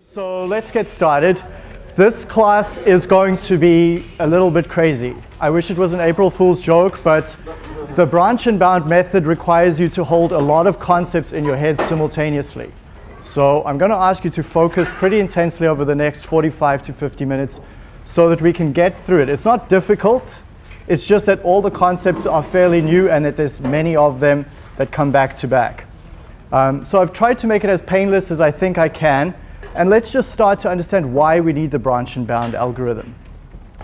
So let's get started. This class is going to be a little bit crazy. I wish it was an April Fool's joke, but the branch and bound method requires you to hold a lot of concepts in your head simultaneously. So I'm going to ask you to focus pretty intensely over the next 45 to 50 minutes so that we can get through it. It's not difficult. It's just that all the concepts are fairly new and that there's many of them that come back to back. Um, so I've tried to make it as painless as I think I can. And let's just start to understand why we need the branch and bound algorithm.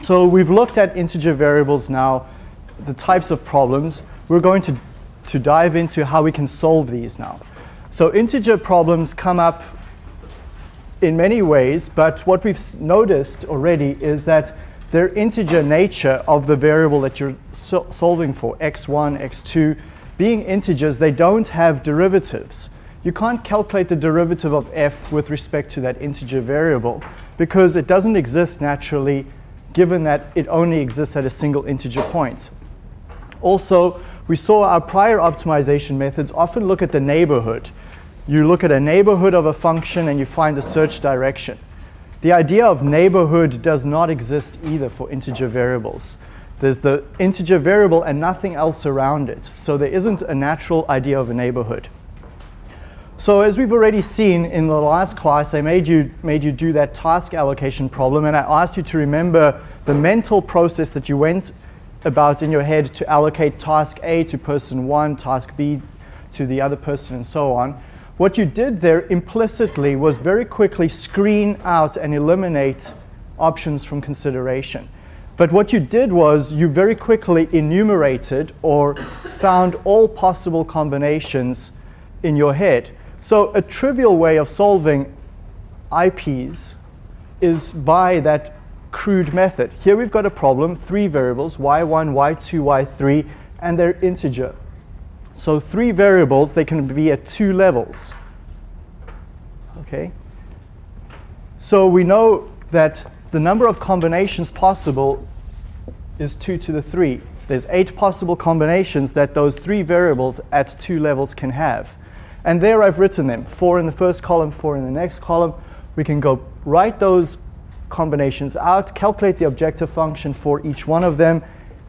So we've looked at integer variables now, the types of problems. We're going to, to dive into how we can solve these now. So integer problems come up in many ways, but what we've noticed already is that their integer nature of the variable that you're so solving for, x1, x2, being integers, they don't have derivatives. You can't calculate the derivative of f with respect to that integer variable because it doesn't exist naturally given that it only exists at a single integer point. Also, we saw our prior optimization methods often look at the neighborhood. You look at a neighborhood of a function and you find the search direction. The idea of neighborhood does not exist either for integer variables. There's the integer variable and nothing else around it. So there isn't a natural idea of a neighborhood. So as we've already seen in the last class, I made you, made you do that task allocation problem, and I asked you to remember the mental process that you went about in your head to allocate task A to person one, task B to the other person, and so on. What you did there implicitly was very quickly screen out and eliminate options from consideration. But what you did was you very quickly enumerated or found all possible combinations in your head. So a trivial way of solving IPs is by that crude method. Here we've got a problem, three variables, y1, y2, y3, and they're integer. So three variables, they can be at two levels. Okay? So we know that the number of combinations possible is 2 to the 3. There's eight possible combinations that those three variables at two levels can have. And there I've written them, four in the first column, four in the next column. We can go write those combinations out, calculate the objective function for each one of them.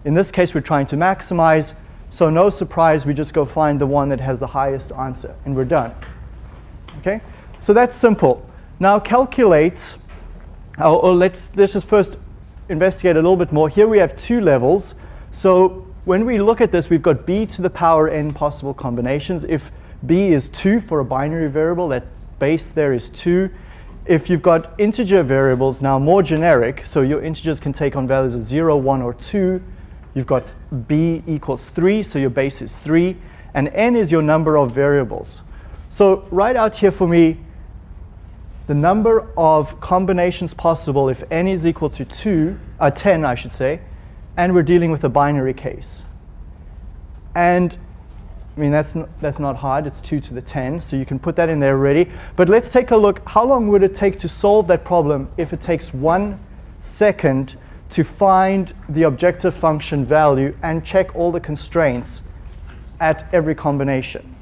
In this case, we're trying to maximize. So no surprise, we just go find the one that has the highest answer, and we're done. Okay? So that's simple. Now calculate or, or let's, let's just first investigate a little bit more. Here we have two levels. So when we look at this, we've got b to the power n possible combinations. If b is 2 for a binary variable, that base there is 2. If you've got integer variables, now more generic, so your integers can take on values of 0, 1, or 2. You've got b equals 3, so your base is 3. And n is your number of variables. So write out here for me the number of combinations possible if n is equal to 2, uh, 10 I should say, and we're dealing with a binary case. And I mean, that's, that's not hard. It's 2 to the 10, so you can put that in there already. But let's take a look. How long would it take to solve that problem if it takes one second to find the objective function value and check all the constraints at every combination?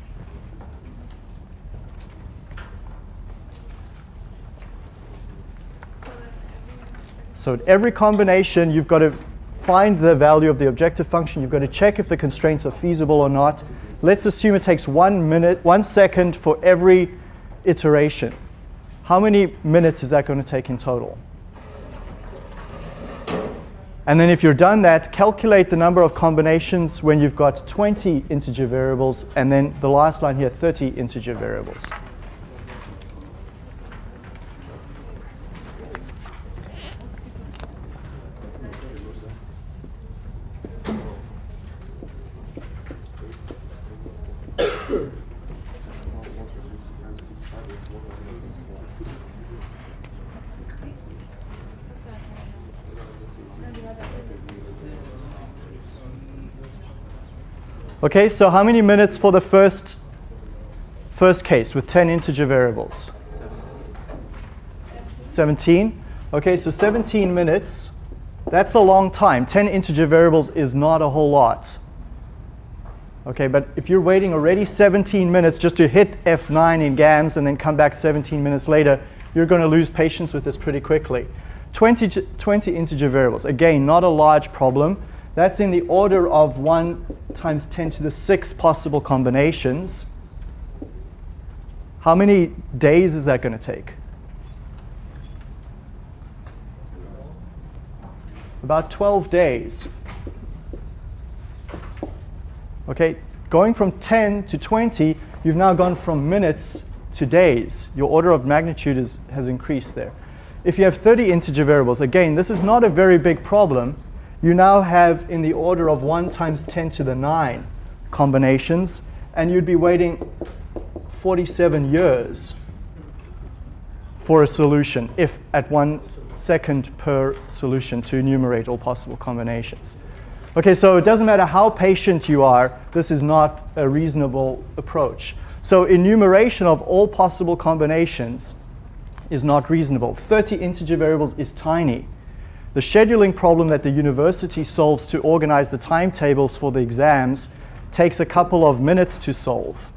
So at every combination, you've got to find the value of the objective function. You've got to check if the constraints are feasible or not. Let's assume it takes one minute, one second for every iteration. How many minutes is that going to take in total? And then if you're done that, calculate the number of combinations when you've got 20 integer variables, and then the last line here, 30 integer variables. Okay, so how many minutes for the first, first case with 10 integer variables? 17. Okay, so 17 minutes, that's a long time. 10 integer variables is not a whole lot. Okay, but if you're waiting already 17 minutes just to hit F9 in GAMS and then come back 17 minutes later, you're going to lose patience with this pretty quickly. 20, 20 integer variables, again, not a large problem. That's in the order of 1 times 10 to the 6 possible combinations. How many days is that going to take? About 12 days. Okay, going from 10 to 20, you've now gone from minutes to days. Your order of magnitude is, has increased there. If you have 30 integer variables, again, this is not a very big problem. You now have in the order of 1 times 10 to the 9 combinations, and you'd be waiting 47 years for a solution if at one second per solution to enumerate all possible combinations. Okay, so it doesn't matter how patient you are, this is not a reasonable approach. So enumeration of all possible combinations is not reasonable. 30 integer variables is tiny. The scheduling problem that the university solves to organize the timetables for the exams takes a couple of minutes to solve.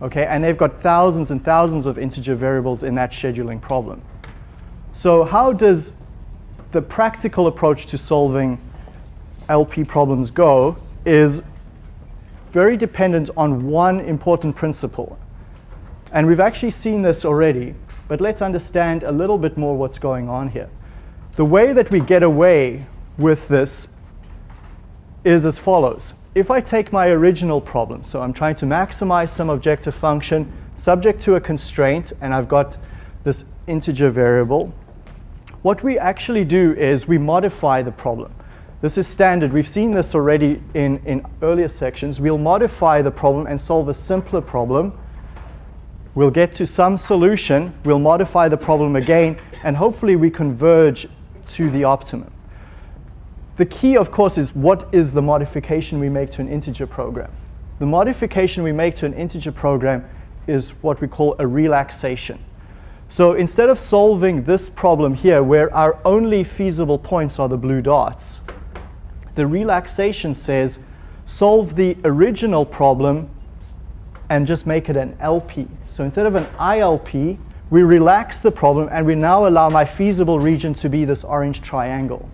Okay, and they've got thousands and thousands of integer variables in that scheduling problem. So how does the practical approach to solving LP problems go is very dependent on one important principle. And we've actually seen this already, but let's understand a little bit more what's going on here. The way that we get away with this is as follows. If I take my original problem, so I'm trying to maximize some objective function subject to a constraint, and I've got this integer variable, what we actually do is we modify the problem. This is standard. We've seen this already in, in earlier sections. We'll modify the problem and solve a simpler problem. We'll get to some solution. We'll modify the problem again, and hopefully we converge to the optimum. The key, of course, is what is the modification we make to an integer program. The modification we make to an integer program is what we call a relaxation. So instead of solving this problem here, where our only feasible points are the blue dots, the relaxation says solve the original problem and just make it an LP. So instead of an ILP, we relax the problem and we now allow my feasible region to be this orange triangle.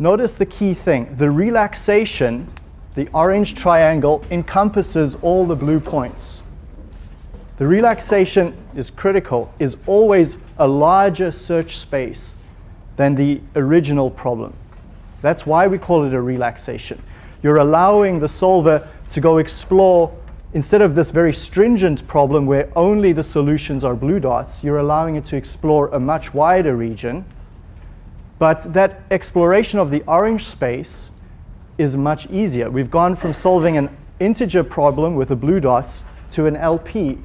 Notice the key thing. The relaxation, the orange triangle, encompasses all the blue points. The relaxation is critical, is always a larger search space than the original problem. That's why we call it a relaxation. You're allowing the solver to go explore, instead of this very stringent problem where only the solutions are blue dots, you're allowing it to explore a much wider region. But that exploration of the orange space is much easier. We've gone from solving an integer problem with the blue dots to an LP.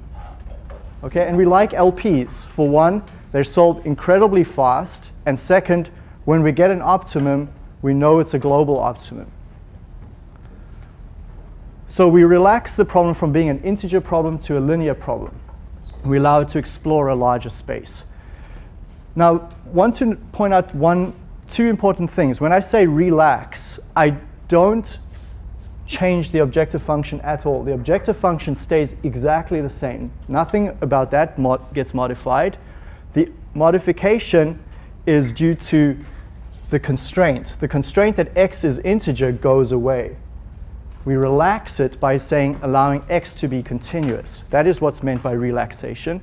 Okay, and we like LPs. For one, they're solved incredibly fast. And second, when we get an optimum, we know it's a global optimum. So we relax the problem from being an integer problem to a linear problem. We allow it to explore a larger space. Now, want to point out one, two important things. When I say relax, I don't change the objective function at all. The objective function stays exactly the same. Nothing about that mod gets modified. The modification is due to the constraint. The constraint that x is integer goes away. We relax it by saying allowing x to be continuous. That is what's meant by relaxation.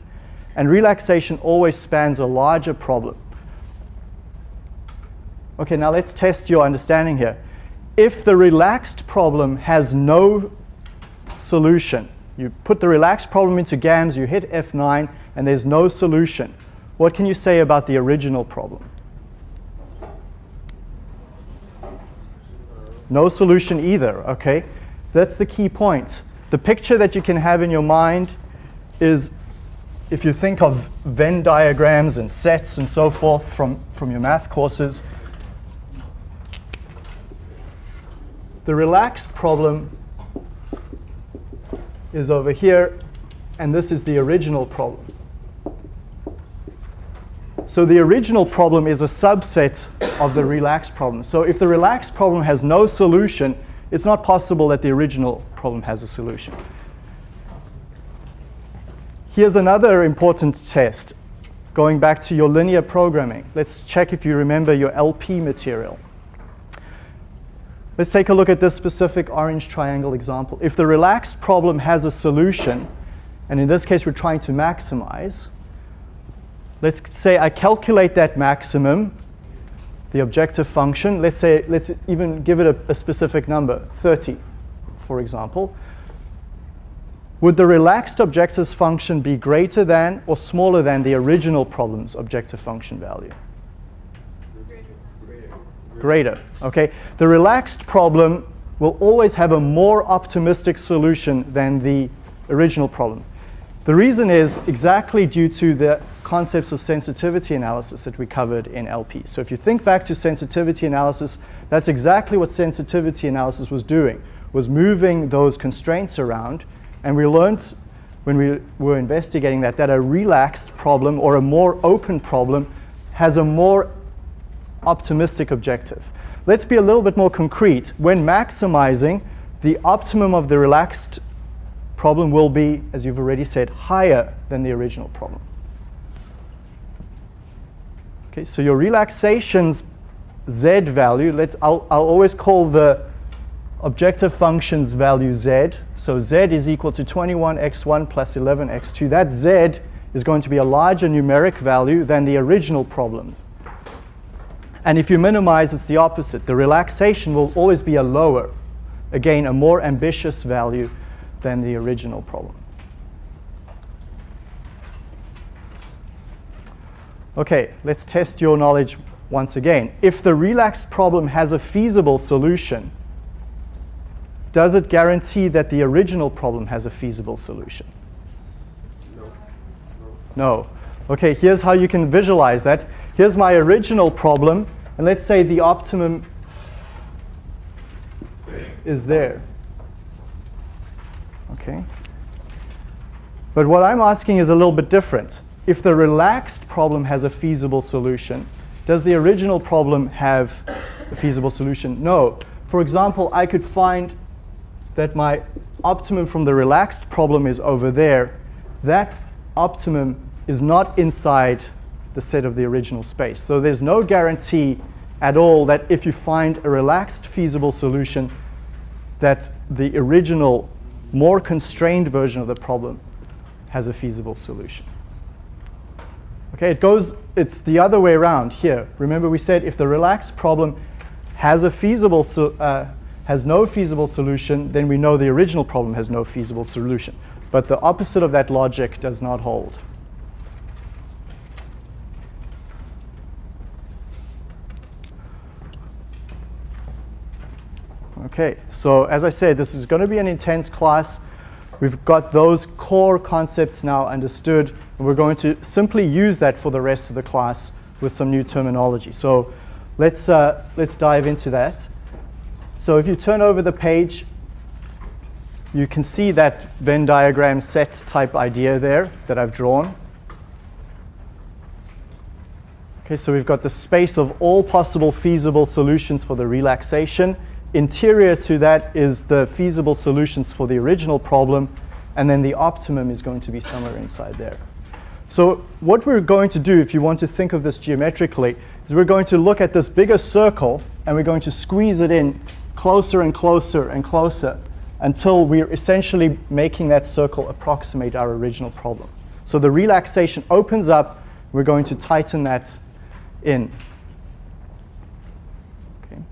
And relaxation always spans a larger problem. Okay, now let's test your understanding here. If the relaxed problem has no solution, you put the relaxed problem into GAMS, you hit F9, and there's no solution, what can you say about the original problem? No solution either, okay? That's the key point. The picture that you can have in your mind is if you think of Venn diagrams and sets and so forth from, from your math courses, the relaxed problem is over here, and this is the original problem. So the original problem is a subset of the relaxed problem. So if the relaxed problem has no solution, it's not possible that the original problem has a solution. Here's another important test, going back to your linear programming. Let's check if you remember your LP material. Let's take a look at this specific orange triangle example. If the relaxed problem has a solution, and in this case we're trying to maximize, let's say I calculate that maximum, the objective function, let's say, let's even give it a, a specific number, 30, for example. Would the relaxed objectives function be greater than or smaller than the original problem's objective function value? Greater. Greater. Okay. The relaxed problem will always have a more optimistic solution than the original problem. The reason is exactly due to the concepts of sensitivity analysis that we covered in LP. So if you think back to sensitivity analysis, that's exactly what sensitivity analysis was doing, was moving those constraints around. And we learned when we were investigating that, that a relaxed problem or a more open problem has a more optimistic objective. Let's be a little bit more concrete. When maximizing, the optimum of the relaxed problem will be, as you've already said, higher than the original problem. Okay, so your relaxation's z value, let's, I'll, I'll always call the objective function's value z. So z is equal to 21x1 plus 11x2. That z is going to be a larger numeric value than the original problem. And if you minimize, it's the opposite. The relaxation will always be a lower, again, a more ambitious value than the original problem. Okay, let's test your knowledge once again. If the relaxed problem has a feasible solution, does it guarantee that the original problem has a feasible solution? No. No. Okay, here's how you can visualize that. Here's my original problem, and let's say the optimum is there. Okay? But what I'm asking is a little bit different if the relaxed problem has a feasible solution, does the original problem have a feasible solution? No. For example, I could find that my optimum from the relaxed problem is over there. That optimum is not inside the set of the original space. So there's no guarantee at all that if you find a relaxed feasible solution, that the original, more constrained version of the problem has a feasible solution. Okay, it goes, it's the other way around here. Remember we said if the relaxed problem has a feasible, so, uh, has no feasible solution, then we know the original problem has no feasible solution. But the opposite of that logic does not hold. Okay, so as I said, this is going to be an intense class. We've got those core concepts now understood. And we're going to simply use that for the rest of the class with some new terminology. So let's, uh, let's dive into that. So if you turn over the page, you can see that Venn diagram set type idea there that I've drawn. Okay, so we've got the space of all possible feasible solutions for the relaxation. Interior to that is the feasible solutions for the original problem, and then the optimum is going to be somewhere inside there. So what we're going to do, if you want to think of this geometrically, is we're going to look at this bigger circle and we're going to squeeze it in closer and closer and closer until we're essentially making that circle approximate our original problem. So the relaxation opens up, we're going to tighten that in. Okay.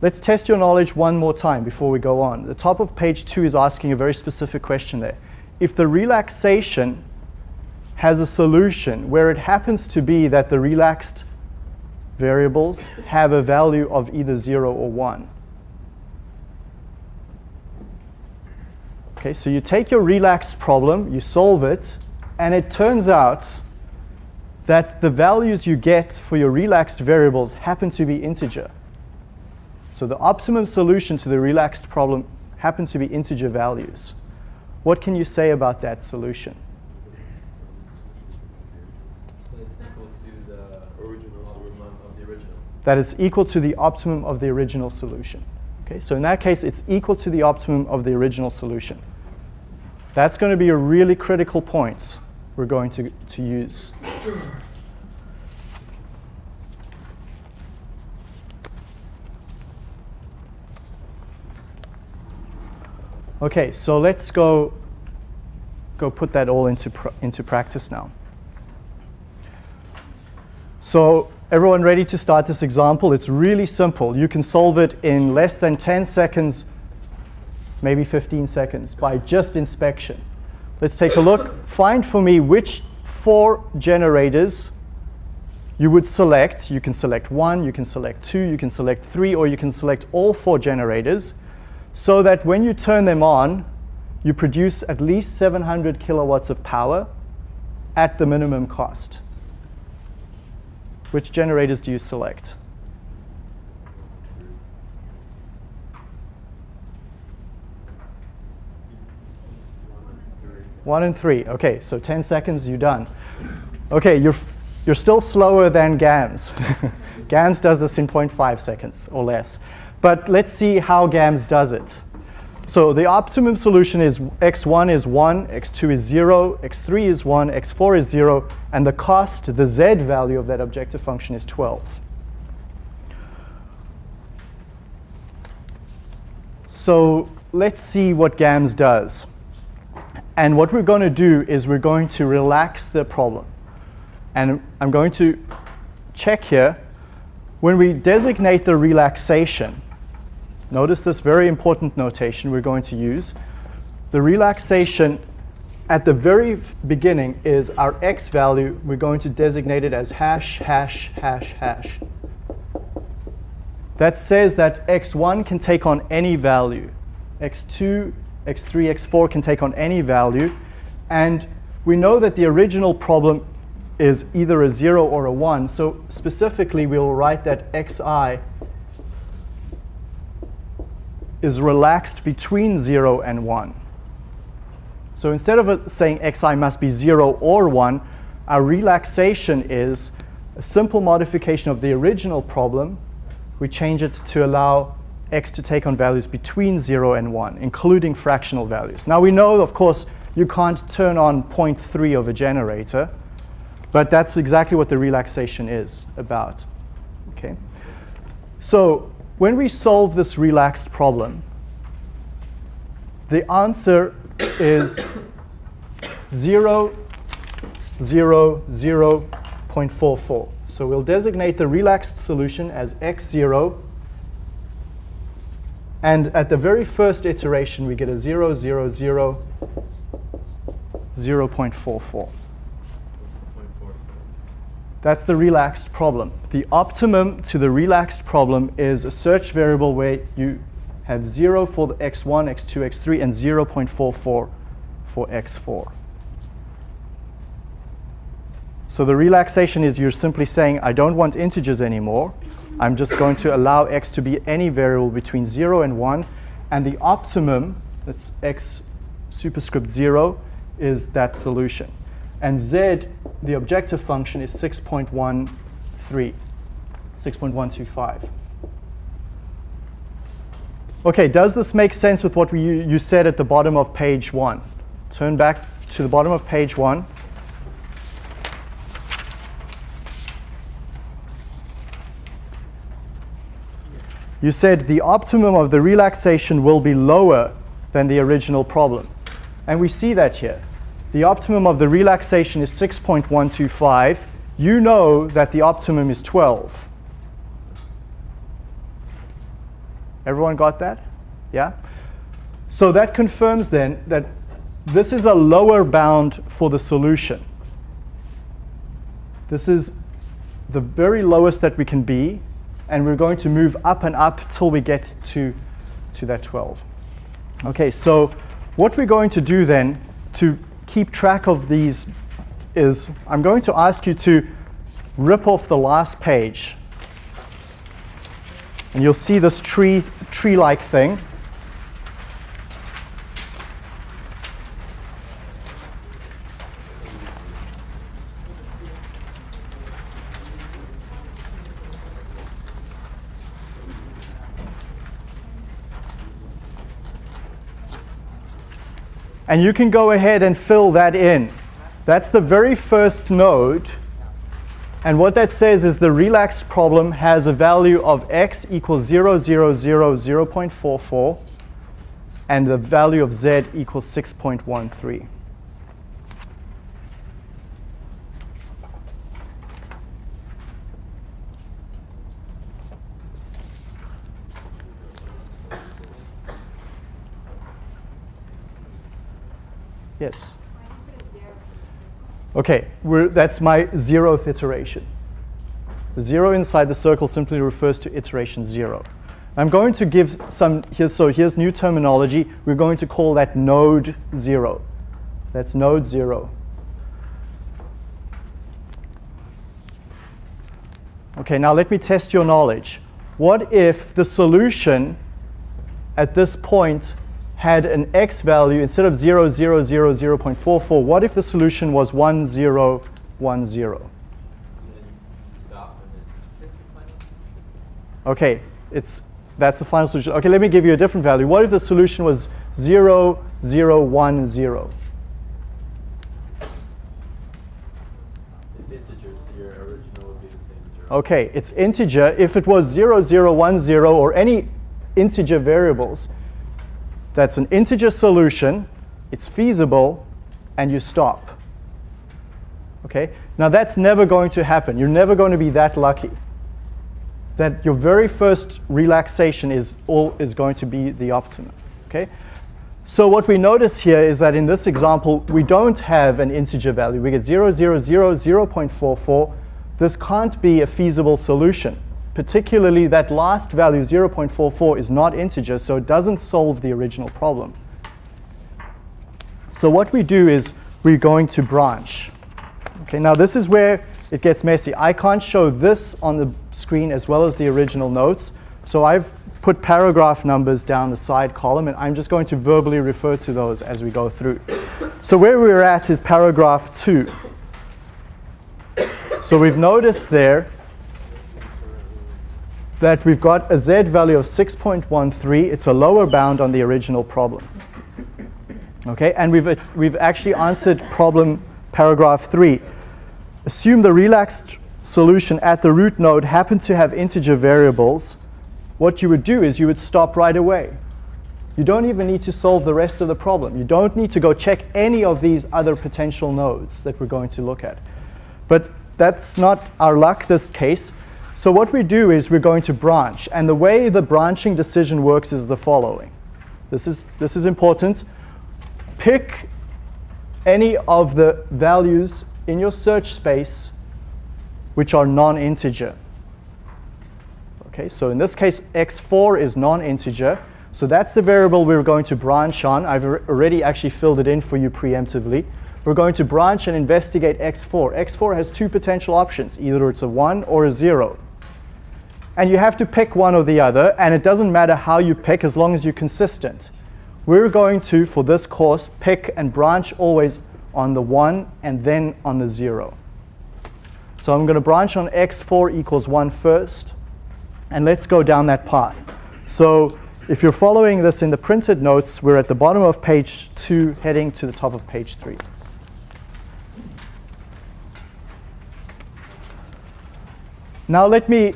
Let's test your knowledge one more time before we go on. The top of page two is asking a very specific question there. If the relaxation has a solution where it happens to be that the relaxed variables have a value of either 0 or 1. Okay, so you take your relaxed problem, you solve it, and it turns out that the values you get for your relaxed variables happen to be integer. So the optimum solution to the relaxed problem happens to be integer values. What can you say about that solution? Original. of the original. That is equal to the optimum of the original solution. Okay, so in that case, it's equal to the optimum of the original solution. That's going to be a really critical point we're going to, to use. Okay, so let's go, go put that all into, pr into practice now. So everyone ready to start this example? It's really simple. You can solve it in less than 10 seconds, maybe 15 seconds by just inspection. Let's take a look. Find for me which four generators you would select. You can select one, you can select two, you can select three, or you can select all four generators so that when you turn them on, you produce at least 700 kilowatts of power at the minimum cost. Which generators do you select? One and three. Okay, so 10 seconds, you're done. Okay, you're, you're still slower than GAMS. GAMS does this in 0.5 seconds or less. But let's see how GAMS does it. So the optimum solution is x1 is 1, x2 is 0, x3 is 1, x4 is 0, and the cost, the z value of that objective function is 12. So let's see what GAMS does. And what we're going to do is we're going to relax the problem. And I'm going to check here. When we designate the relaxation, Notice this very important notation we're going to use. The relaxation at the very beginning is our x value. We're going to designate it as hash, hash, hash, hash. That says that x1 can take on any value. x2, x3, x4 can take on any value. And we know that the original problem is either a 0 or a 1. So specifically, we'll write that xi is relaxed between 0 and 1. So instead of saying xi must be 0 or 1, our relaxation is a simple modification of the original problem. We change it to allow x to take on values between 0 and 1, including fractional values. Now we know, of course, you can't turn on 0.3 of a generator, but that's exactly what the relaxation is about. Okay. So when we solve this relaxed problem, the answer is 0, 0, 0 0.44. So we'll designate the relaxed solution as x0. And at the very first iteration, we get a 0, 0, 0, 0 0.44. That's the relaxed problem. The optimum to the relaxed problem is a search variable where you have 0 for the x1, x2, x3, and 0.44 for x4. So the relaxation is you're simply saying, I don't want integers anymore. I'm just going to allow x to be any variable between 0 and 1. And the optimum, that's x superscript 0, is that solution. And z, the objective function, is 6.13, 6.125. OK, does this make sense with what we, you said at the bottom of page 1? Turn back to the bottom of page 1. You said the optimum of the relaxation will be lower than the original problem. And we see that here. The optimum of the relaxation is 6.125. You know that the optimum is 12. Everyone got that? Yeah? So that confirms then that this is a lower bound for the solution. This is the very lowest that we can be, and we're going to move up and up till we get to, to that 12. Okay, so what we're going to do then to keep track of these is I'm going to ask you to rip off the last page. And you'll see this tree, tree-like thing. And you can go ahead and fill that in. That's the very first node. And what that says is the relaxed problem has a value of x equals 0, 0, 0, 0 0.44, and the value of z equals 6.13. Yes. Okay, that's my zeroth iteration. The zero inside the circle simply refers to iteration zero. I'm going to give some, here, so here's new terminology. We're going to call that node zero. That's node zero. Okay, now let me test your knowledge. What if the solution at this point had an x value, instead of 0, 0, 0, 0 0.44, what if the solution was 1, 0, 1, 0? Okay, it's, that's the final solution. Okay, let me give you a different value. What if the solution was 0, 0, 1, 0? Okay, it's integer. If it was 0, 0, 1, 0, or any integer variables, that's an integer solution, it's feasible, and you stop. Okay? Now that's never going to happen. You're never going to be that lucky. That your very first relaxation is, all, is going to be the optimum. Okay? So what we notice here is that in this example, we don't have an integer value. We get 0, 0, 0, 0 0.44. This can't be a feasible solution particularly that last value, 0.44, is not integer, so it doesn't solve the original problem. So what we do is we're going to branch. Okay, now this is where it gets messy. I can't show this on the screen as well as the original notes, so I've put paragraph numbers down the side column, and I'm just going to verbally refer to those as we go through. So where we're at is paragraph 2. So we've noticed there that we've got a z value of 6.13. It's a lower bound on the original problem. Okay, and we've, uh, we've actually answered problem paragraph 3. Assume the relaxed solution at the root node happened to have integer variables. What you would do is you would stop right away. You don't even need to solve the rest of the problem. You don't need to go check any of these other potential nodes that we're going to look at. But that's not our luck this case. So what we do is we're going to branch. And the way the branching decision works is the following. This is, this is important. Pick any of the values in your search space which are non-integer. Okay, so in this case, x4 is non-integer. So that's the variable we're going to branch on. I've already actually filled it in for you preemptively. We're going to branch and investigate x4. x4 has two potential options. Either it's a 1 or a 0. And you have to pick one or the other, and it doesn't matter how you pick as long as you're consistent. We're going to, for this course, pick and branch always on the 1 and then on the 0. So I'm going to branch on x4 equals 1 first, and let's go down that path. So if you're following this in the printed notes, we're at the bottom of page 2, heading to the top of page 3. Now let me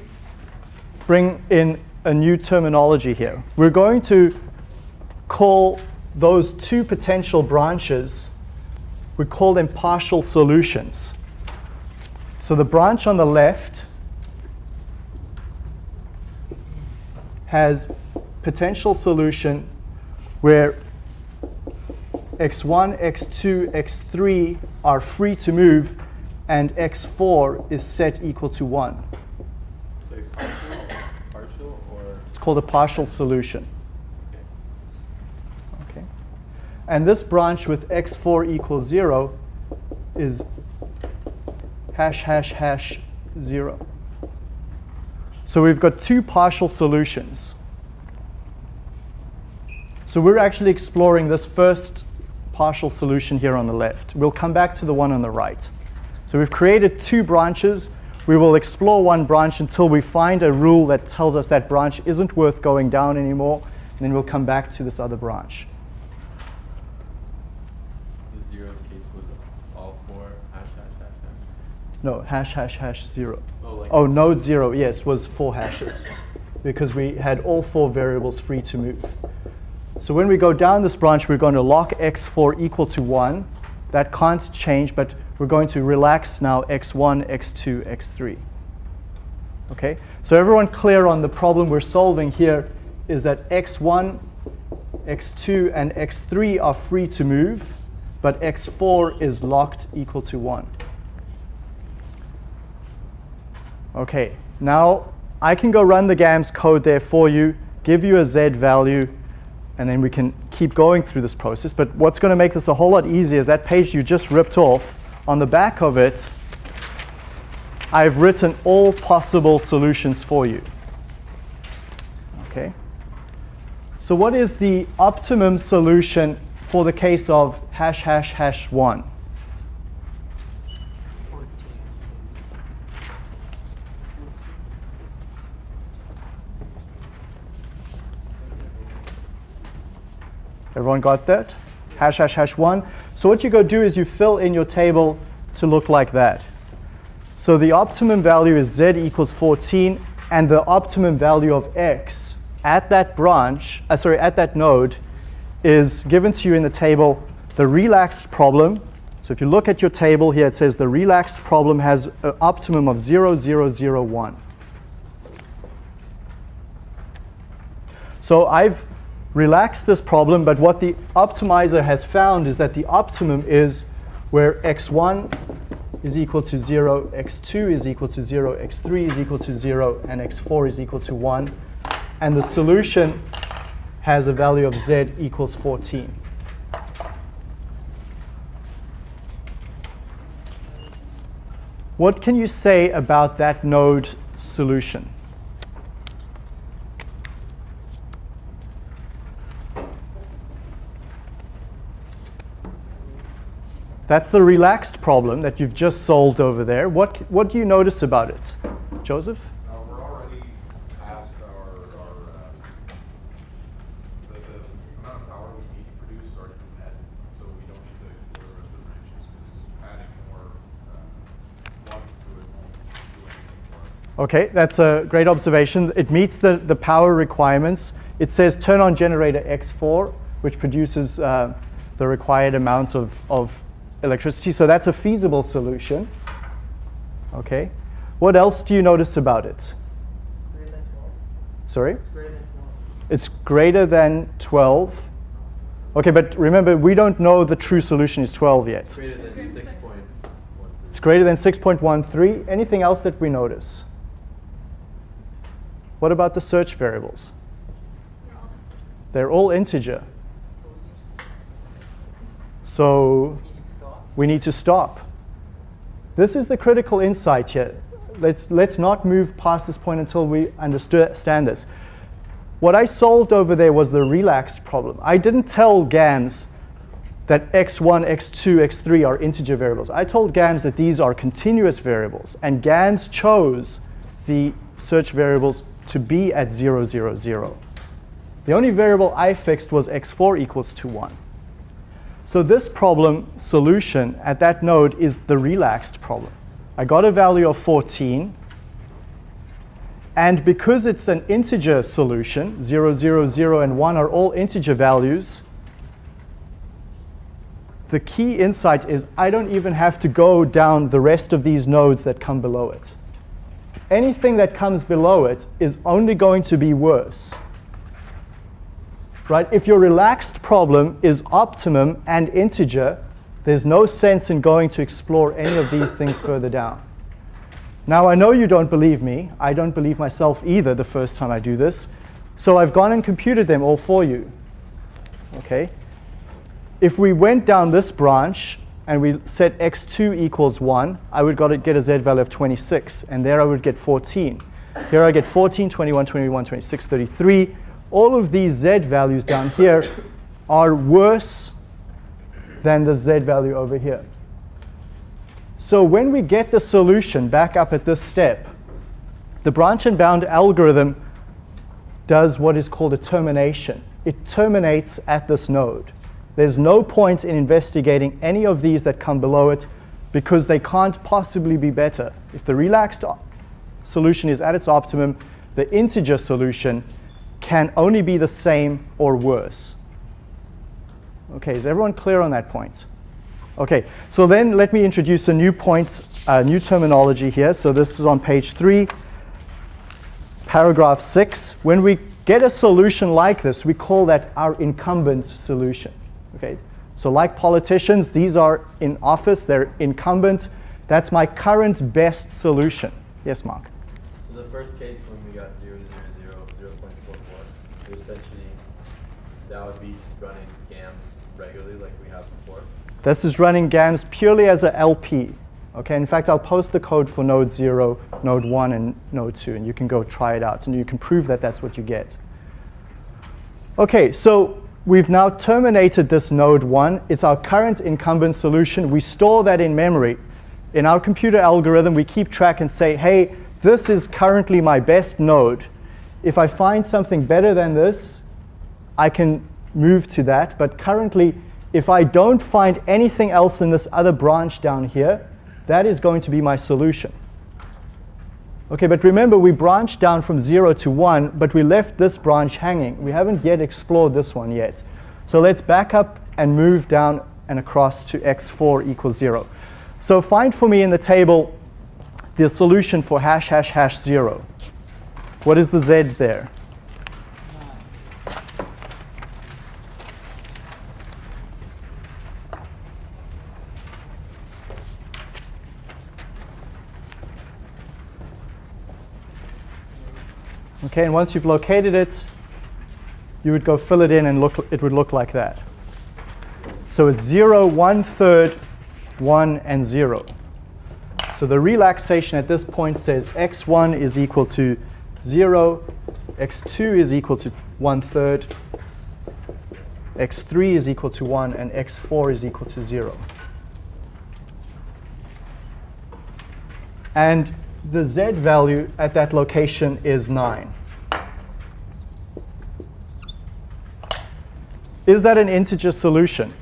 bring in a new terminology here. We're going to call those two potential branches, we call them partial solutions. So the branch on the left has potential solution where x1, x2, x3 are free to move and x4 is set equal to 1. Called a partial solution. Okay. And this branch with x4 equals 0 is hash, hash, hash, 0. So we've got two partial solutions. So we're actually exploring this first partial solution here on the left. We'll come back to the one on the right. So we've created two branches we will explore one branch until we find a rule that tells us that branch isn't worth going down anymore, and then we'll come back to this other branch. The zero case was all four hash, hash, hash, hash. No, hash, hash, hash, zero. Oh, like oh node zero, yes, was four hashes because we had all four variables free to move. So when we go down this branch, we're going to lock x4 equal to 1. That can't change, but we're going to relax now x1, x2, x3. Okay, so everyone clear on the problem we're solving here is that x1, x2, and x3 are free to move, but x4 is locked equal to 1. Okay, now I can go run the GAMS code there for you, give you a Z value, and then we can keep going through this process. But what's going to make this a whole lot easier is that page you just ripped off. On the back of it, I've written all possible solutions for you. Okay. So what is the optimum solution for the case of hash hash hash 1? Everyone got that? Hash hash hash 1. So what you go do is you fill in your table to look like that. So the optimum value is z equals 14, and the optimum value of x at that branch, uh, sorry, at that node, is given to you in the table the relaxed problem. So if you look at your table here, it says the relaxed problem has an optimum of 0, 0, 0, 1. So I've relaxed this problem, but what the optimizer has found is that the optimum is where x1 is equal to 0, x2 is equal to 0, x3 is equal to 0, and x4 is equal to 1. And the solution has a value of z equals 14. What can you say about that node solution? That's the relaxed problem that you've just solved over there. What, what do you notice about it? Joseph? Uh, we're already past our, our, uh, the, the amount of power we need to produce already met, so we don't need to explore the rest of the branches, because adding more, uh, logic to it won't do anything for us. Okay, that's a great observation. It meets the, the power requirements. It says turn on generator X4, which produces uh, the required amount of, of electricity. So that's a feasible solution. Okay. What else do you notice about it? Greater than 12. Sorry? It's greater than 12. It's greater than 12. Okay, but remember, we don't know the true solution is 12 yet. Greater than six point one It's greater than 6.13. Anything else that we notice? What about the search variables? They're all integer. So You need to stop. We need to stop. This is the critical insight here. Let's, let's not move past this point until we understand this. What I solved over there was the relaxed problem. I didn't tell GAMS that x1, x2, x3 are integer variables. I told GAMS that these are continuous variables, and GAMS chose the search variables to be at 0, 0, 0. The only variable I fixed was x4 equals to 1. So this problem solution at that node is the relaxed problem. I got a value of 14. And because it's an integer solution, 0, 0, 0, and 1 are all integer values, the key insight is I don't even have to go down the rest of these nodes that come below it. Anything that comes below it is only going to be worse right? If your relaxed problem is optimum and integer, there's no sense in going to explore any of these things further down. Now, I know you don't believe me. I don't believe myself either the first time I do this. So I've gone and computed them all for you. Okay? If we went down this branch and we set x2 equals 1, I would got to get a z value of 26, and there I would get 14. Here I get 14, 21, 21, 26, 33 all of these z values down here are worse than the z value over here. So when we get the solution back up at this step, the branch and bound algorithm does what is called a termination. It terminates at this node. There's no point in investigating any of these that come below it because they can't possibly be better. If the relaxed solution is at its optimum, the integer solution can only be the same or worse. Okay, is everyone clear on that point? Okay, so then let me introduce a new point, a new terminology here. So this is on page three, paragraph six. When we get a solution like this, we call that our incumbent solution. Okay, so like politicians, these are in office, they're incumbent. That's my current best solution. Yes, Mark. So the first case when we got 0, 0, 0, 0.44, we essentially, that would be just running GAMS regularly like we have before. This is running GAMS purely as a LP. Okay, in fact, I'll post the code for node 0, node 1, and node 2, and you can go try it out, and you can prove that that's what you get. Okay, so we've now terminated this node 1. It's our current incumbent solution. We store that in memory. In our computer algorithm, we keep track and say, hey, this is currently my best node. If I find something better than this, I can move to that. But currently, if I don't find anything else in this other branch down here, that is going to be my solution. Okay, but remember, we branched down from 0 to 1, but we left this branch hanging. We haven't yet explored this one yet. So let's back up and move down and across to x4 equals 0. So find for me in the table the solution for hash hash hash 0. What is the z there? Okay, and once you've located it, you would go fill it in and look, it would look like that. So it's 0, 1 third, 1, and 0. So the relaxation at this point says x1 is equal to 0, x2 is equal to 1 third, x3 is equal to 1, and x4 is equal to 0. And the z value at that location is 9. Is that an integer solution?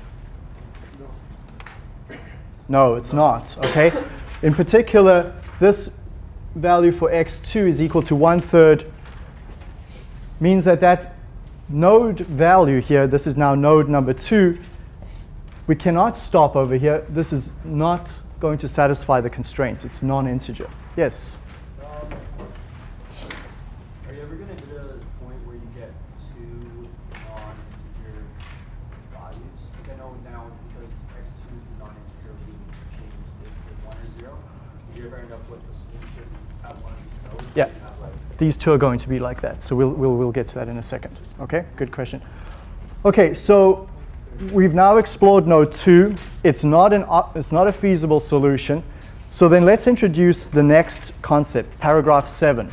No, it's not, okay? In particular, this value for x2 is equal to 1 third means that that node value here, this is now node number 2, we cannot stop over here. This is not going to satisfy the constraints. It's non-integer. Yes? Um, are you ever going to get a point where you get two non-integer values? Like I know now because x2 is the non-integer, we changed it to 1 or 0. Did you ever end up with the solution at one of these nodes? Yeah. where you have, like, These two are going to be like that. So we'll, we'll, we'll get to that in a second. Okay, good question. Okay, so we've now explored node 2. It's not, an, it's not a feasible solution. So then let's introduce the next concept, paragraph 7.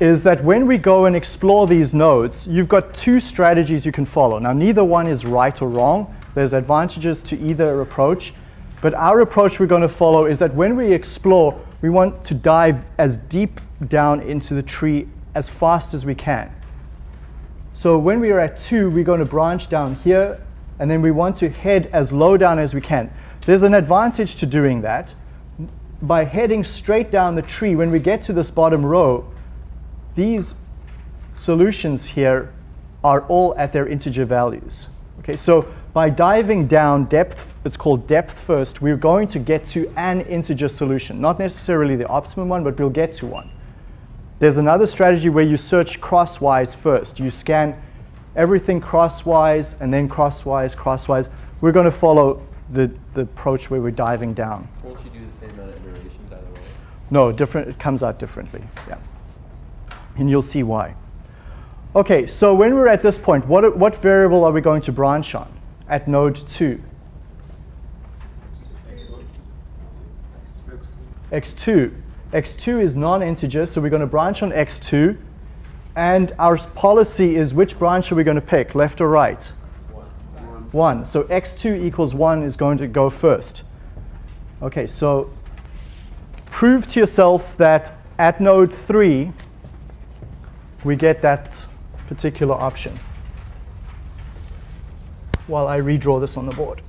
Is that when we go and explore these nodes, you've got two strategies you can follow. Now, neither one is right or wrong. There's advantages to either approach. But our approach we're going to follow is that when we explore, we want to dive as deep down into the tree as fast as we can. So when we are at 2, we're going to branch down here, and then we want to head as low down as we can. There's an advantage to doing that. By heading straight down the tree, when we get to this bottom row, these solutions here are all at their integer values. Okay, so by diving down depth, it's called depth first, we're going to get to an integer solution. Not necessarily the optimum one, but we'll get to one. There's another strategy where you search crosswise first. You scan everything crosswise and then crosswise, crosswise. We're going to follow the, the approach where we're diving down. Won't you do the same amount of iterations either way? No, different, it comes out differently. Yeah. And you'll see why. Okay, so when we're at this point, what, what variable are we going to branch on at node 2? x2. x2 is non-integer, so we're going to branch on x2. And our policy is which branch are we going to pick, left or right? One. 1. So x2 equals 1 is going to go first. Okay, so prove to yourself that at node 3, we get that particular option while I redraw this on the board.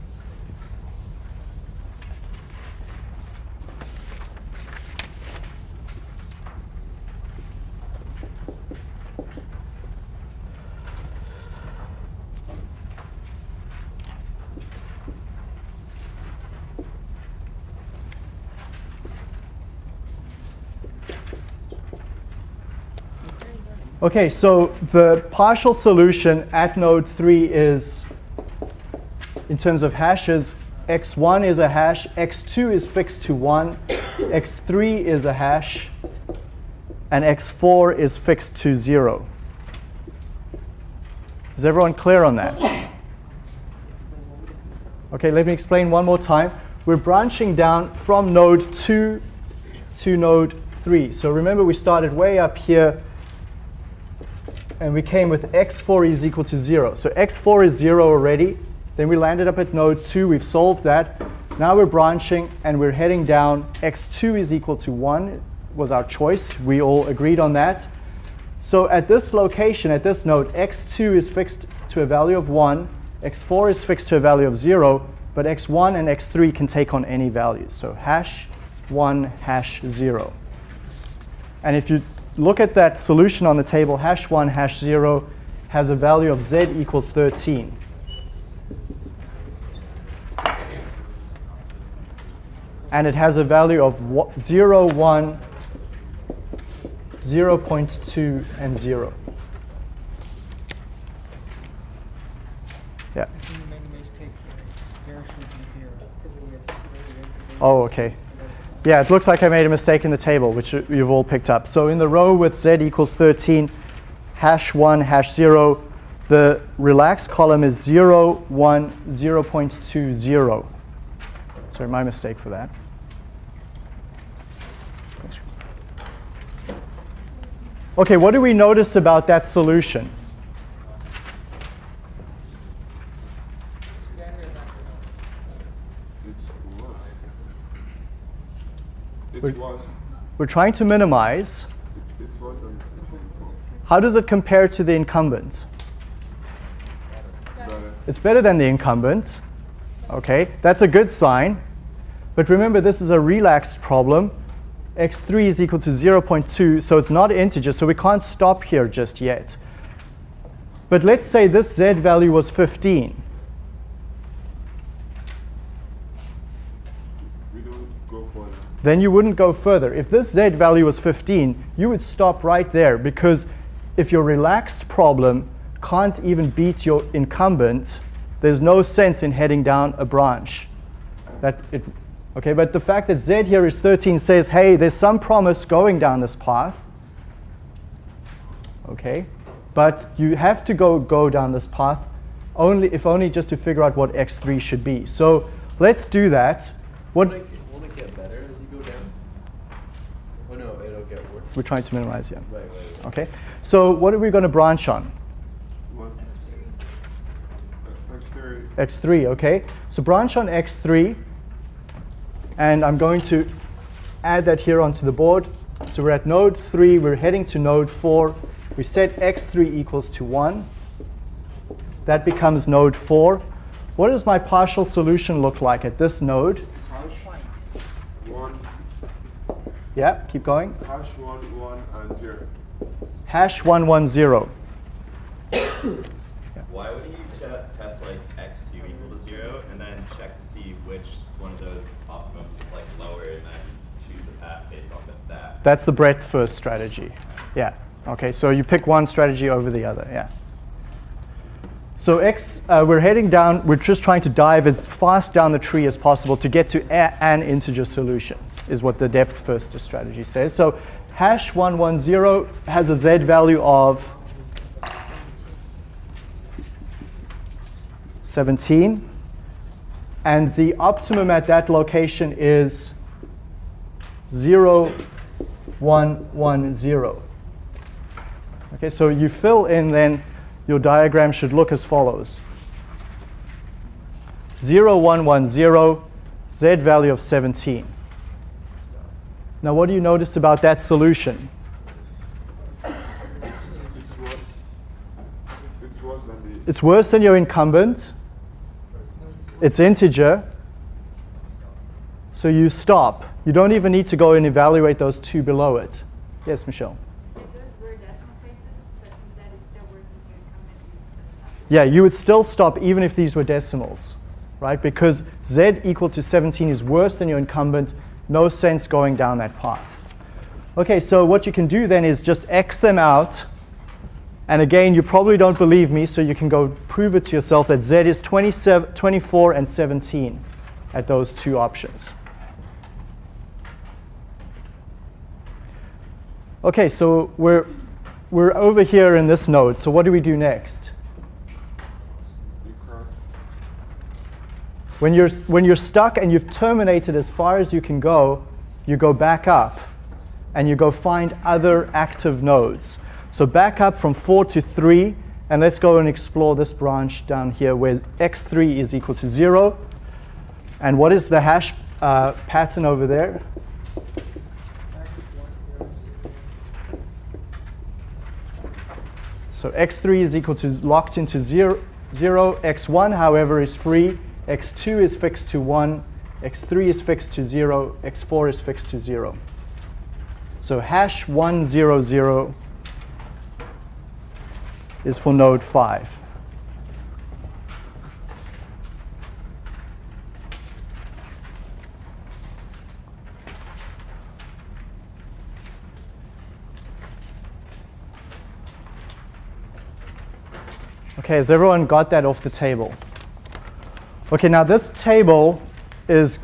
Okay, so the partial solution at node 3 is in terms of hashes, x1 is a hash, x2 is fixed to 1, x3 is a hash, and x4 is fixed to 0. Is everyone clear on that? Okay, let me explain one more time. We're branching down from node 2 to node 3. So remember we started way up here and we came with x4 is equal to 0. So x4 is 0 already. Then we landed up at node 2. We've solved that. Now we're branching and we're heading down. x2 is equal to 1 was our choice. We all agreed on that. So at this location, at this node, x2 is fixed to a value of 1. x4 is fixed to a value of 0. But x1 and x3 can take on any values. So hash 1, hash 0. And if you look at that solution on the table, hash 1, hash 0 has a value of z equals 13. And it has a value of 0, 1, 0 0.2, and 0. Yeah. If you made a mistake here, uh, zero should be zero. Oh, okay. Yeah, it looks like I made a mistake in the table, which you- you've all picked up. So in the row with z equals 13, hash 1, hash 0, the relaxed column is 0, 1, 0.20. Sorry, my mistake for that. Okay, what do we notice about that solution? It's worse. It's Wait. worse. We're trying to minimize. It's worse than How does it compare to the incumbent? It's better than the incumbent. Okay, that's a good sign. But remember, this is a relaxed problem. X3 is equal to 0.2, so it's not integer, so we can't stop here just yet. But let's say this z value was 15. We don't go for then you wouldn't go further. If this z value was 15, you would stop right there because if your relaxed problem can't even beat your incumbent, there's no sense in heading down a branch. That it, okay, but the fact that z here is 13 says, hey, there's some promise going down this path. Okay, but you have to go go down this path only if only just to figure out what x3 should be. So let's do that. What Won't it, won't it get better as you go down? Oh no, it'll get worse. we're trying to minimize, yeah. Right, right, right. Okay, so what are we going to branch on? What? X3. X3, okay? So branch on X3, and I'm going to add that here onto the board. So we're at node 3, we're heading to node 4. We set X3 equals to 1. That becomes node 4. What does my partial solution look like at this node? Hash one, Yeah, keep going. hash one, one, and zero. Hash 110. Why wouldn't you test like x2 equal to 0 and then check to see which one of those like lower and choose the path based off of that? That's the breadth first strategy. Yeah. Okay, so you pick one strategy over the other. Yeah. So X, uh, we're heading down, we're just trying to dive as fast down the tree as possible to get to an integer solution, is what the depth first strategy says. So hash 110 has a z value of 17. And the optimum at that location is 0, 1, 1, 0. Okay, so you fill in then, your diagram should look as follows. 0, 1, 1, 0, z value of 17. Now what do you notice about that solution? It's worse. It's worse than the. It's worse than your incumbent. It's integer. So you stop. You don't even need to go and evaluate those two below it. Yes, Michelle? Yeah, you would still stop even if these were decimals, right? Because z equal to 17 is worse than your incumbent. No sense going down that path. Okay, so what you can do then is just x them out And again, you probably don't believe me, so you can go prove it to yourself that Z is 27, 24 and 17 at those two options. Okay, so we're, we're over here in this node. So what do we do next? When you're, when you're stuck and you've terminated as far as you can go, you go back up and you go find other active nodes. So back up from 4 to 3, and let's go and explore this branch down here where x3 is equal to 0. And what is the hash uh, pattern over there? So x3 is equal to locked into 0, 0. x1, however, is free. x2 is fixed to 1. x3 is fixed to 0. x4 is fixed to 0. So hash 100 is for node 5. Okay, has everyone got that off the table? Okay, now this table is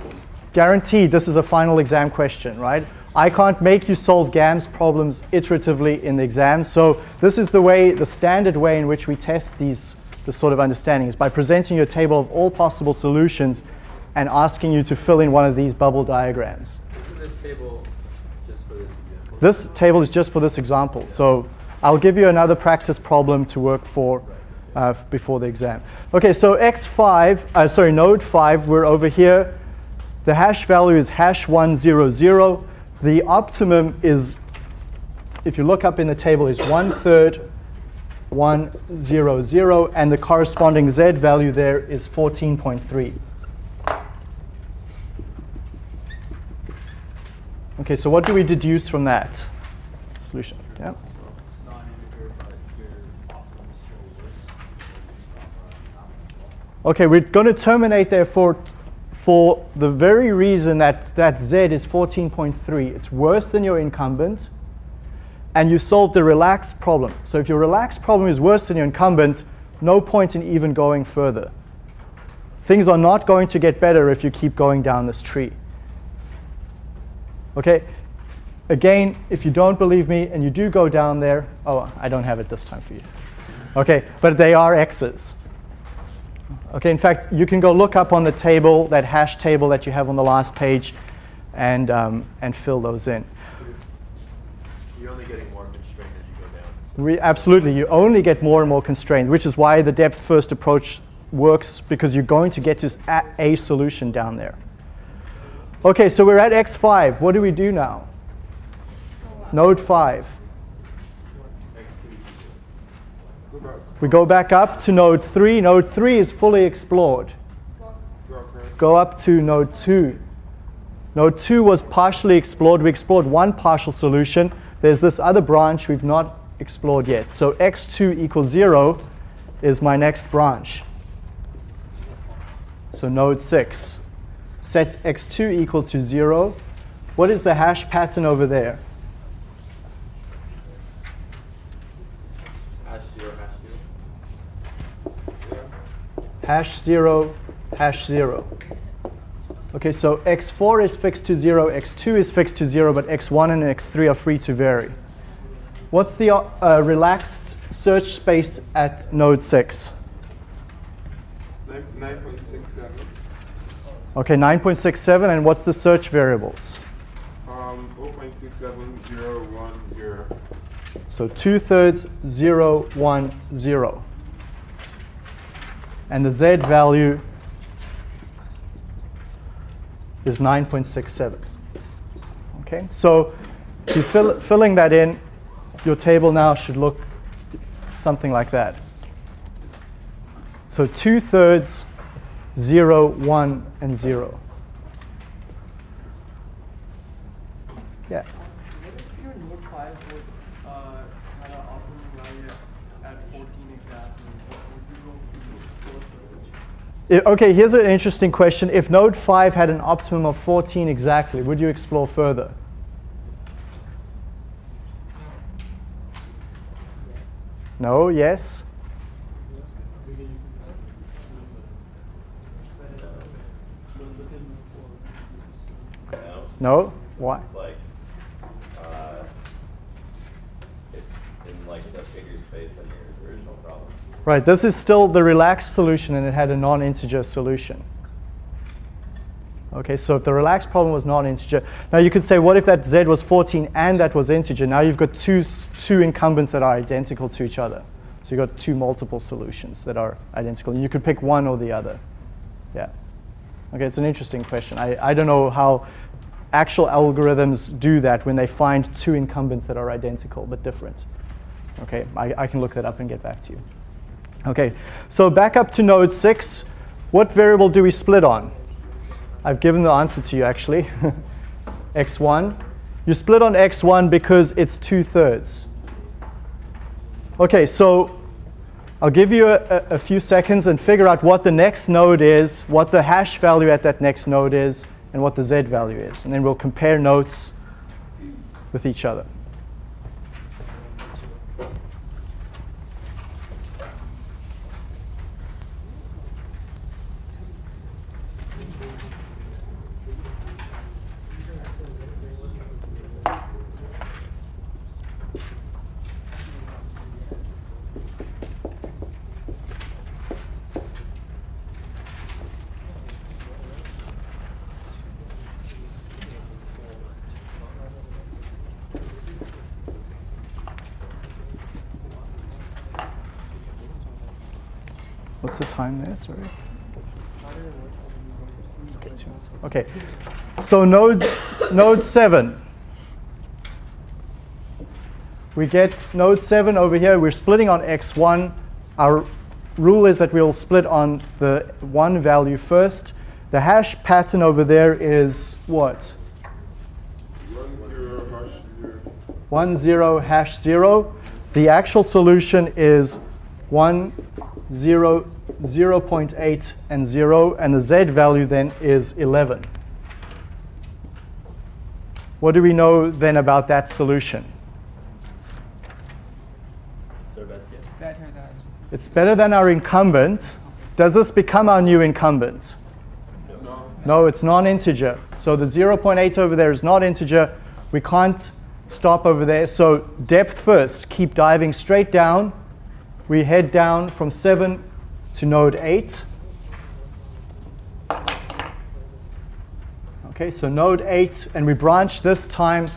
guaranteed this is a final exam question, right? I can't make you solve GAMS problems iteratively in the exam, so this is the way, the standard way in which we test these this sort of understanding is by presenting you a table of all possible solutions and asking you to fill in one of these bubble diagrams. Isn't this table just for this example? This table is just for this example, so I'll give you another practice problem to work for uh, before the exam. Okay, so x5, uh, sorry, node 5, we're over here. The hash value is hash 100. The optimum is, if you look up in the table, is one third 100, and the corresponding z value there is 14.3. Okay, so what do we deduce from that solution? Yeah. So it's non-integer, but your optimum is still worse. Based on the nominal as well. Okay, we're going to terminate there for, for the very reason that that z is 14.3. It's worse than your incumbent, and you solved the relaxed problem. So if your relaxed problem is worse than your incumbent, no point in even going further. Things are not going to get better if you keep going down this tree. Okay, again, if you don't believe me and you do go down there, oh, I don't have it this time for you. Okay, but they are x's. Okay, in fact, you can go look up on the table, that hash table that you have on the last page, and, um, and fill those in. You're only getting more constrained as you go down. We, absolutely, you only get more and more constrained, which is why the depth first approach works because you're going to get to a solution down there. Okay, so we're at x5. What do we do now? Node 5. Go back. We go back up to node 3. Node 3 is fully explored. Go up to node 2. Node 2 was partially explored. We explored one partial solution. There's this other branch we've not explored yet. So x2 equals 0 is my next branch. So node 6 sets x2 equal to 0. What is the hash pattern over there? Hash zero, hash zero. Hash 0, hash 0. Okay, so x4 is fixed to 0, x2 is fixed to 0, but x1 and x3 are free to vary. What's the uh, uh, relaxed search space at node 6? Nine, nine point six seven. Okay, 9.67, and what's the search variables? Um, oh point six seven zero one zero. So 2 thirds, 0, 1, 0. And the z value is 9.67. Okay, so to fill, filling that in, your table now should look something like that. So 2 thirds, 0, 1, and 0. Yeah. What if your node five would, uh, had an optimum value at fourteen exactly? Would you go to close the switch? I- Okay, here's an interesting question. If node 5 had an optimum of 14 exactly, would you explore further? No, yes? No. Why? It's like, uh, it's in like a bigger space than your original problem. Right, this is still the relaxed solution and it had a non-integer solution. Okay, so if the relaxed problem was non-integer, now you could say, what if that z was 14 and that was integer? Now you've got two, two incumbents that are identical to each other. So you've got two multiple solutions that are identical. You could pick one or the other. Yeah. Okay, it's an interesting question. I, I don't know how actual algorithms do that when they find two incumbents that are identical but different. Okay, I, I can look that up and get back to you. Okay, so back up to node 6. What variable do we split on? I've given the answer to you actually. x1. You split on x1 because it's two-thirds. Okay, so I'll give you a, a, a, few seconds and figure out what the next node is, what the hash value at that next node is, and what the z value is. And then we'll compare notes with each other. What's the time there? Sorry. Okay. So nodes, node 7. We get node 7 over here. We're splitting on x1. Our rule is that we'll split on the 1 value first. The hash pattern over there is what? 1, 0, hash 0. The actual solution is 1, 0, 0 0.8, and 0, and the z value then is 11. What do we know then about that solution? So. Better than. It's better than our incumbent. Does this become our new incumbent? No. No, it's non-integer. So the 0.8 over there is not integer. We can't stop over there. So depth first, keep diving straight down. We head down from 7 to node 8. Okay, so node 8, and we branch this time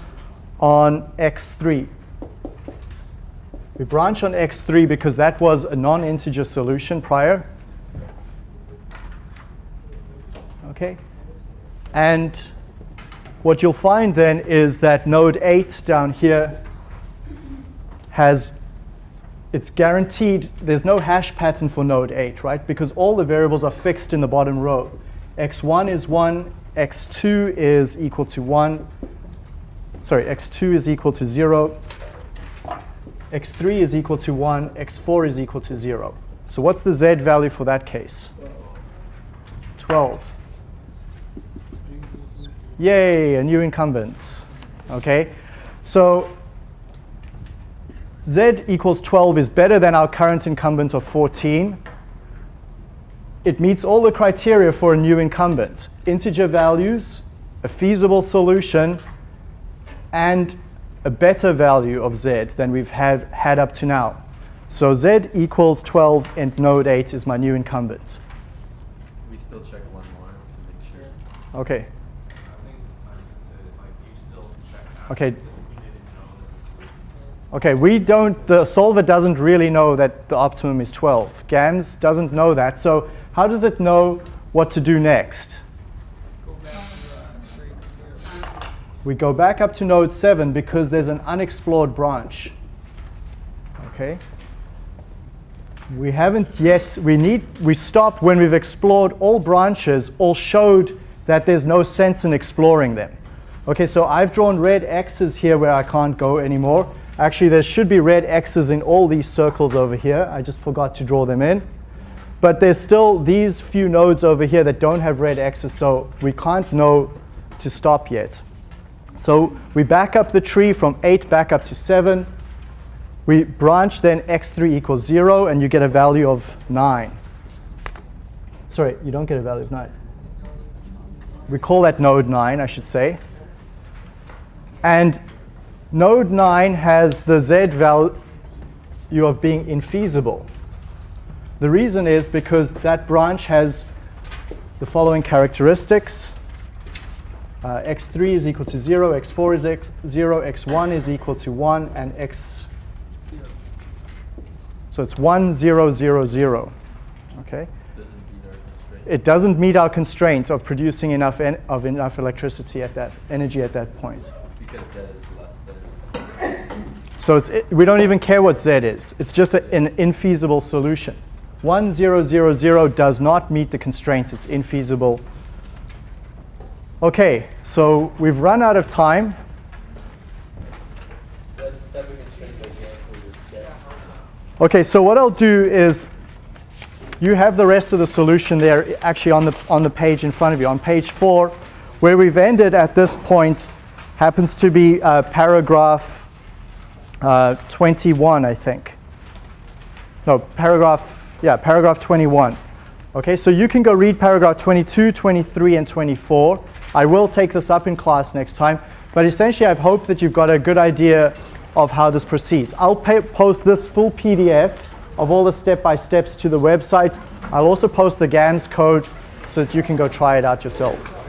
on x3. We branch on x3 because that was a non-integer solution prior. Okay, and what you'll find then is that node 8 down here has it's guaranteed, there's no hash pattern for node 8, right? Because all the variables are fixed in the bottom row. x1 is 1, x2 is equal to 1, sorry, x2 is equal to 0, x3 is equal to 1, x4 is equal to 0. So what's the z value for that case? 12. Yay, a new incumbent. Okay, so z equals 12 is better than our current incumbent of 14. It meets all the criteria for a new incumbent. Integer values, a feasible solution, and a better value of z than we've had, had up to now. So z equals 12 and node 8 is my new incumbent. We still check one more to make sure. Okay. I Okay, we don't, the solver doesn't really know that the optimum is 12. GAMS doesn't know that. So how does it know what to do next? We go back up to node 7 because there's an unexplored branch. Okay? We haven't yet, we need, we stopped when we've explored all branches, all showed that there's no sense in exploring them. Okay, so I've drawn red X's here where I can't go anymore. Actually, there should be red X's in all these circles over here. I just forgot to draw them in. But there's still these few nodes over here that don't have red X's, so we can't know to stop yet. So we back up the tree from 8 back up to 7. We branch then x3 equals 0, and you get a value of 9. Sorry, you don't get a value of 9. We call that node 9, I should say. And node 9 has the z value of being infeasible. The reason is because that branch has the following characteristics. Uh, x3 is equal to 0, x4 is x 0, x1 is equal to 1, and x. So it's 1, 0, 0, 0. Okay? It doesn't meet our constraint of producing enough en- of enough electricity at that energy at that point. Because. So it, we don't even care what z is. It's just a, an infeasible solution. 1, 0, 0, 0 does not meet the constraints. It's infeasible. Okay, so we've run out of time. Okay, so what I'll do is you have the rest of the solution there actually on the, on the page in front of you. On page 4, where we've ended at this point happens to be uh, paragraph uh, 21, I think. No, paragraph, yeah, paragraph 21. Okay, so you can go read paragraph 22, 23, and 24. I will take this up in class next time, but essentially I've hoped that you've got a good idea of how this proceeds. I'll post this full PDF of all the step-by-steps to the website. I'll also post the GAMS code so that you can go try it out yourself.